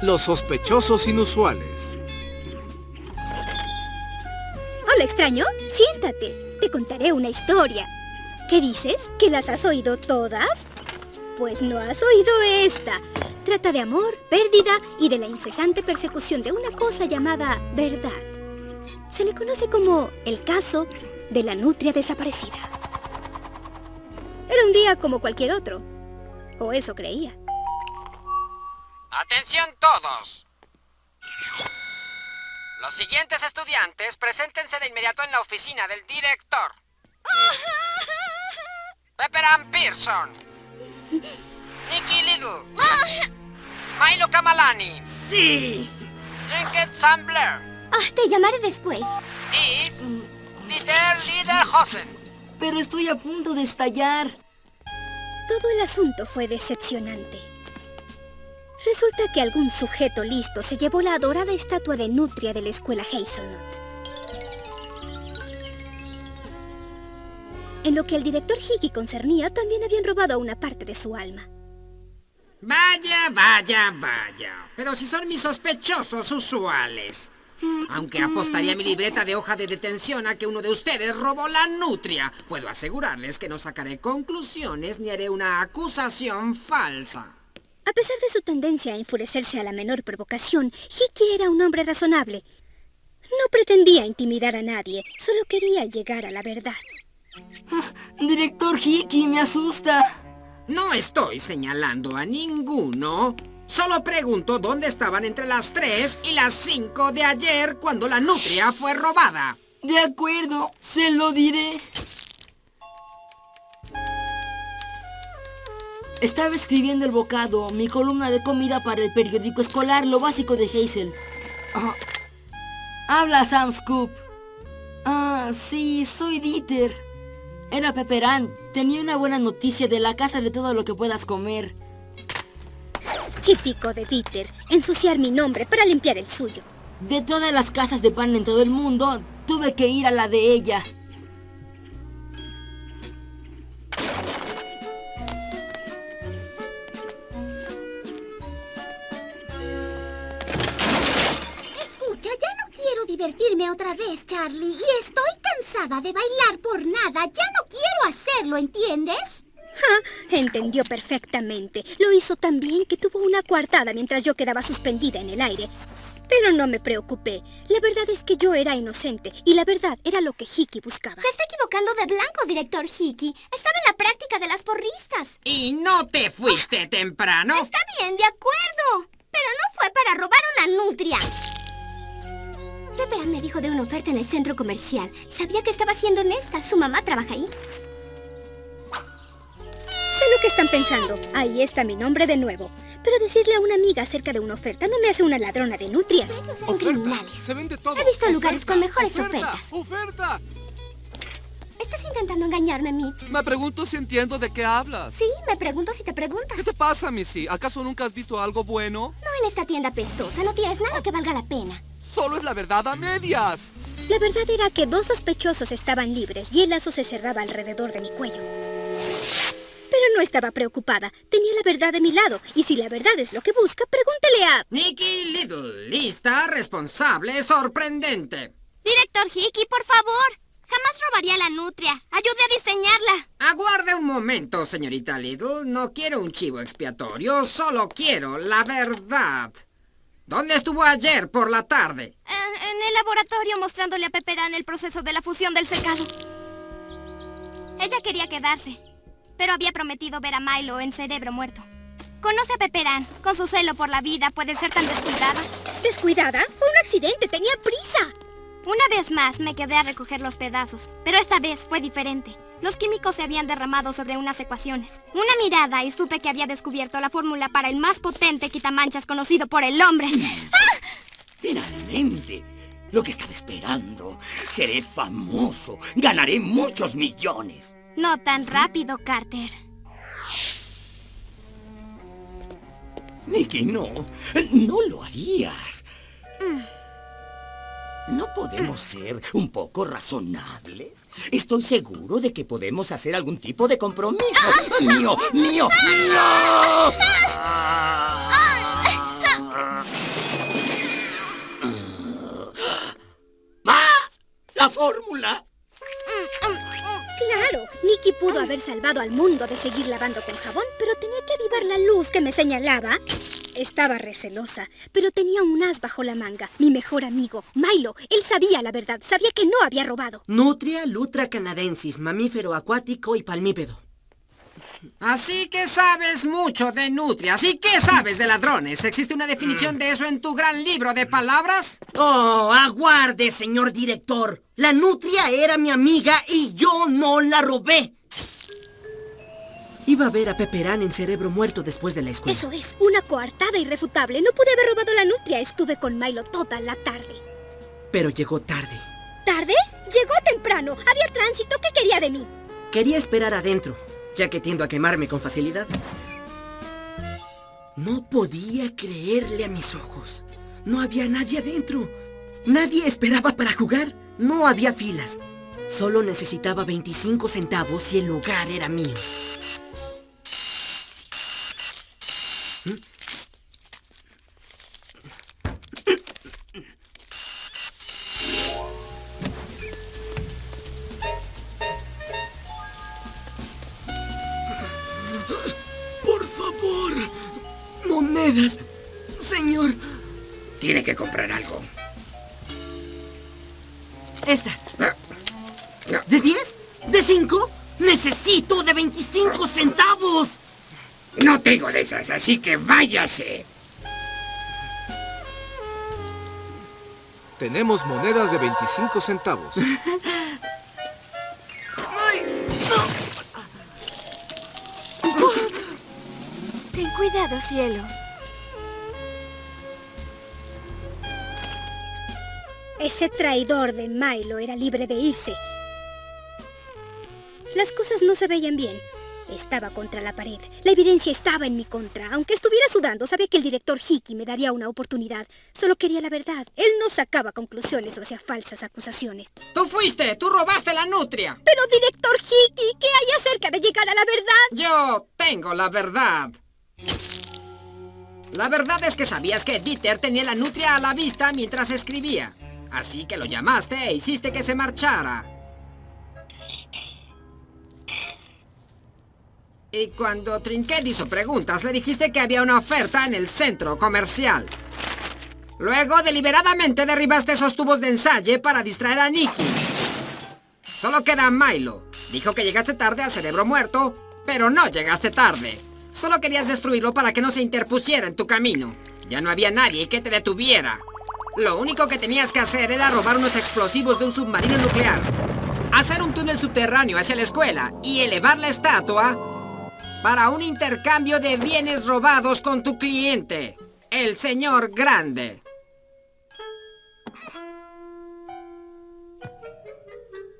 Los sospechosos inusuales. Hola, extraño. Siéntate. Te contaré una historia. ¿Qué dices? ¿Que las has oído todas? Pues no has oído esta. Trata de amor, pérdida y de la incesante persecución de una cosa llamada verdad. Se le conoce como el caso de la nutria desaparecida. Era un día como cualquier otro. O eso creía. ¡Atención todos! Los siguientes estudiantes, preséntense de inmediato en la oficina del director. Pepperan Pearson. Nicky Little. Milo Kamalani. ¡Sí! Trinket Sam Blair. Ah, te llamaré después. Y... Dieter Liederhosen. Pero estoy a punto de estallar. Todo el asunto fue decepcionante. Resulta que algún sujeto listo se llevó la adorada estatua de Nutria de la escuela Hazelnut. En lo que el director Hickey concernía, también habían robado una parte de su alma. Vaya, vaya, vaya. Pero si son mis sospechosos usuales. Aunque apostaría mi libreta de hoja de detención a que uno de ustedes robó la nutria, puedo asegurarles que no sacaré conclusiones ni haré una acusación falsa. A pesar de su tendencia a enfurecerse a la menor provocación, Hickey era un hombre razonable. No pretendía intimidar a nadie, solo quería llegar a la verdad. Director Hickey, me asusta. No estoy señalando a ninguno. Solo pregunto dónde estaban entre las 3 y las 5 de ayer cuando la nutria fue robada. De acuerdo, se lo diré. Estaba escribiendo el bocado, mi columna de comida para el periódico escolar, lo básico de Hazel. Ah, Habla Sam Scoop. Ah, sí, soy Dieter. Era Pepperán. Tenía una buena noticia de la casa de todo lo que puedas comer. Típico de Dieter, ensuciar mi nombre para limpiar el suyo. De todas las casas de pan en todo el mundo, tuve que ir a la de ella. Otra vez, Charlie. Y estoy cansada de bailar por nada. Ya no quiero hacerlo, ¿entiendes? Ja, entendió perfectamente. Lo hizo tan bien que tuvo una coartada mientras yo quedaba suspendida en el aire. Pero no me preocupé. La verdad es que yo era inocente y la verdad era lo que Hickey buscaba. Se está equivocando de blanco, director Hickey. Estaba en la práctica de las porristas. ¿Y no te fuiste temprano? Está bien, de acuerdo. Pero no fue para robar una nutria. Pepperan me dijo de una oferta en el centro comercial. Sabía que estaba siendo honesta. Su mamá trabaja ahí. Sé lo que están pensando. Ahí está mi nombre de nuevo. Pero decirle a una amiga acerca de una oferta no me hace una ladrona de nutrias. Eran criminales. Se vende todo. He visto lugares con mejores oferta, ofertas. ¡Oferta! ¿Estás intentando engañarme, Mitch? Me pregunto si entiendo de qué hablas. Sí, me pregunto si te preguntas. ¿Qué te pasa, Missy? ¿Acaso nunca has visto algo bueno? No en esta tienda pestosa. No tienes nada que valga la pena. Solo es la verdad a medias. La verdad era que dos sospechosos estaban libres y el lazo se cerraba alrededor de mi cuello. Pero no estaba preocupada. Tenía la verdad de mi lado. Y si la verdad es lo que busca, pregúntele a... Nicky Little, lista, responsable, sorprendente. Director Hickey, por favor. Jamás robaría la nutria. Ayude a diseñarla. Aguarde un momento, señorita Little. No quiero un chivo expiatorio, solo quiero la verdad. ¿Dónde estuvo ayer por la tarde? En, en el laboratorio mostrándole a Pepperán el proceso de la fusión del secado. Ella quería quedarse, pero había prometido ver a Milo en cerebro muerto. Conoce a Pepperán. Con su celo por la vida puede ser tan descuidada. ¿Descuidada? Fue un accidente. Tenía prisa. Una vez más me quedé a recoger los pedazos, pero esta vez fue diferente. Los químicos se habían derramado sobre unas ecuaciones. Una mirada y supe que había descubierto la fórmula para el más potente quitamanchas conocido por el hombre. Finalmente, lo que estaba esperando. Seré famoso. Ganaré muchos millones. No tan rápido, Carter. Nicky, no. No lo harías. ¿No podemos ser un poco razonables? Estoy seguro de que podemos hacer algún tipo de compromiso. ¡Mío! ¡Mío! ¡No! ¡Ah! ¡La fórmula! Claro, Nicky pudo haber salvado al mundo de seguir lavando con jabón, pero tenía que avivar la luz que me señalaba. Estaba recelosa, pero tenía un as bajo la manga. Mi mejor amigo, Milo. Él sabía la verdad, sabía que no había robado. Nutria lutra canadensis, mamífero acuático y palmípedo. Así que sabes mucho de nutria. ¿Así que sabes de ladrones? ¿Existe una definición de eso en tu gran libro de palabras? Oh, aguarde, señor director. La nutria era mi amiga y yo no la robé. Iba a ver a Peperán en cerebro muerto después de la escuela. Eso es, una coartada irrefutable. No pude haber robado la nutria. Estuve con Milo toda la tarde. Pero llegó tarde. ¿Tarde? Llegó temprano. Había tránsito. ¿Qué quería de mí? Quería esperar adentro, ya que tiendo a quemarme con facilidad. No podía creerle a mis ojos. No había nadie adentro. Nadie esperaba para jugar. No había filas. Solo necesitaba 25 centavos y el lugar era mío. Tiene que comprar algo. Esta. Ah, no. ¿De 10? ¿De 5? Necesito de 25 centavos. No tengo de esas, así que váyase. Tenemos monedas de 25 centavos. Ten cuidado, cielo. Ese traidor de Milo era libre de irse. Las cosas no se veían bien. Estaba contra la pared. La evidencia estaba en mi contra. Aunque estuviera sudando, sabía que el director Hickey me daría una oportunidad. Solo quería la verdad. Él no sacaba conclusiones o hacía falsas acusaciones. Tú fuiste, tú robaste la nutria. Pero, director Hickey, ¿qué hay acerca de llegar a la verdad? Yo tengo la verdad. La verdad es que sabías que Dieter tenía la nutria a la vista mientras escribía. Así que lo llamaste e hiciste que se marchara. Y cuando Trinket hizo preguntas, le dijiste que había una oferta en el centro comercial. Luego, deliberadamente derribaste esos tubos de ensayo para distraer a Nicky. Solo queda Milo. Dijo que llegaste tarde al cerebro muerto, pero no llegaste tarde. Solo querías destruirlo para que no se interpusiera en tu camino. Ya no había nadie que te detuviera. Lo único que tenías que hacer era robar unos explosivos de un submarino nuclear, hacer un túnel subterráneo hacia la escuela y elevar la estatua para un intercambio de bienes robados con tu cliente, el señor Grande.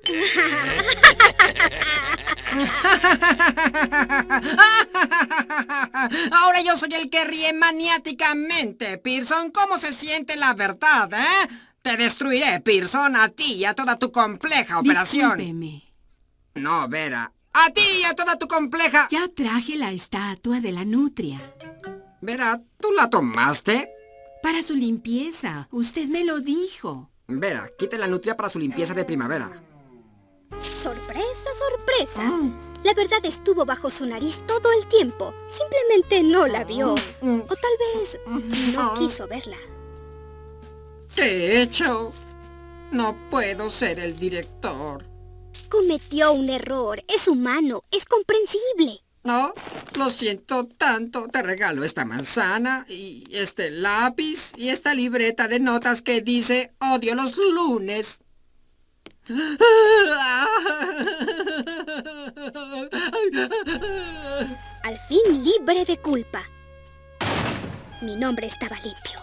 Ahora yo soy el que ríe maniáticamente, Pearson. ¿Cómo se siente la verdad, eh? Te destruiré, Pearson, a ti y a toda tu compleja operación. Discúlpeme. No, Vera. A ti y a toda tu compleja... Ya traje la estatua de la nutria. Vera, ¿tú la tomaste? Para su limpieza. Usted me lo dijo. Vera, quite la nutria para su limpieza de primavera. Sorpresa, sorpresa. La verdad estuvo bajo su nariz todo el tiempo. Simplemente no la vio. O tal vez no quiso verla. ¿Qué he hecho? No puedo ser el director. Cometió un error. Es humano. Es comprensible. No, lo siento tanto. Te regalo esta manzana y este lápiz y esta libreta de notas que dice odio los lunes. Al fin libre de culpa. Mi nombre estaba limpio.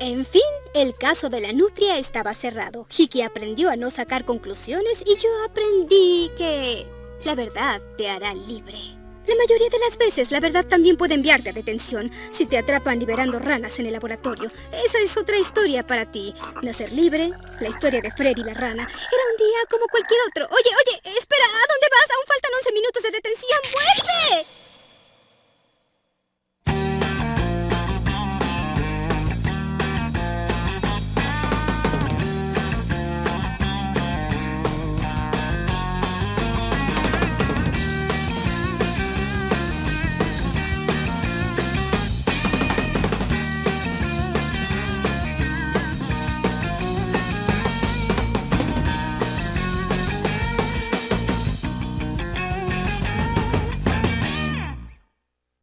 En fin, el caso de la nutria estaba cerrado. Hiki aprendió a no sacar conclusiones y yo aprendí que la verdad te hará libre. La mayoría de las veces, la verdad también puede enviarte a detención si te atrapan liberando ranas en el laboratorio. Esa es otra historia para ti. Nacer libre, la historia de Freddy la rana. Era un día como cualquier otro. Oye, oye, espera, ¿a dónde vas? Aún faltan 11 minutos de detención. ¡Vuelve!